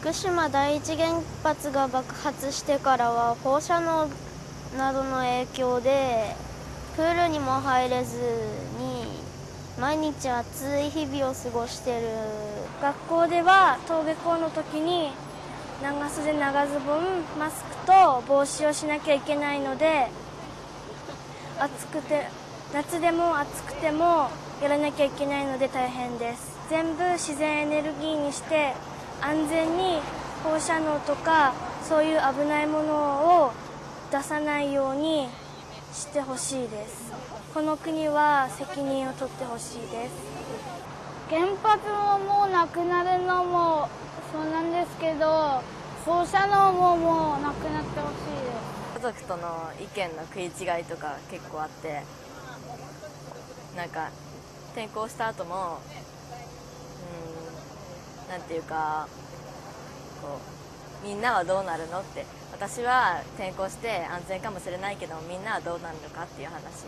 福島第一原発が爆発してからは放射能などの影響でプールにも入れずに毎日暑い日々を過ごしてる。学校では登下校の時に長袖長ズボンマスクと帽子をしなきゃいけないので暑くて夏でも暑くてもやらなきゃいけないので大変です。全部自然エネルギーにして安全に放射能とかそういう危ないものを出さないようにしてほしいです。この国は責任を取ってほしいです。原発ももうなくなるのもそうなんですけど放射能ももうなくなってほしいです。家族との意見の食い違いとか結構あってなんか転校した後もなんていうかこうみんなはどうなるのって私は転校して安全かもしれないけどみんなはどうなるのかっていう話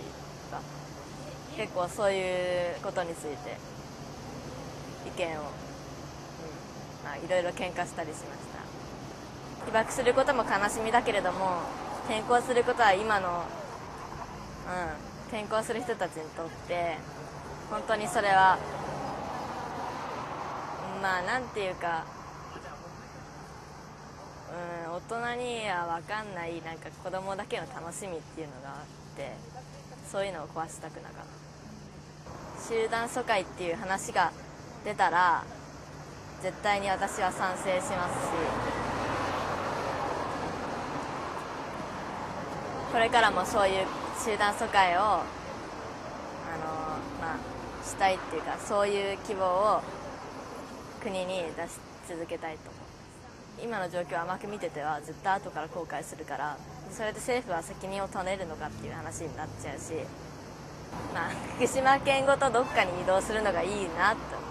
が結構そういうことについて意見を、うんまあ、いろいろ喧嘩したりしました。被爆することも悲しみだけれども転校することは今の、うん、転校する人たちにとって本当にそれはまあなんていうかうん大人には分かんないなんか子供だけの楽しみっていうのがあってそういうのを壊したくなかった。集団疎開っていう話が出たら絶対に私は賛成しますしこれからもそういう集団疎開をあのまあしたいっていうかそういう希望を国に出し続けたいと思う。今の状況を甘く見てては絶対後から後悔するからそれで政府は責任を取れるのかっていう話になっちゃうしまあ福島県ごとどっかに移動するのがいいなと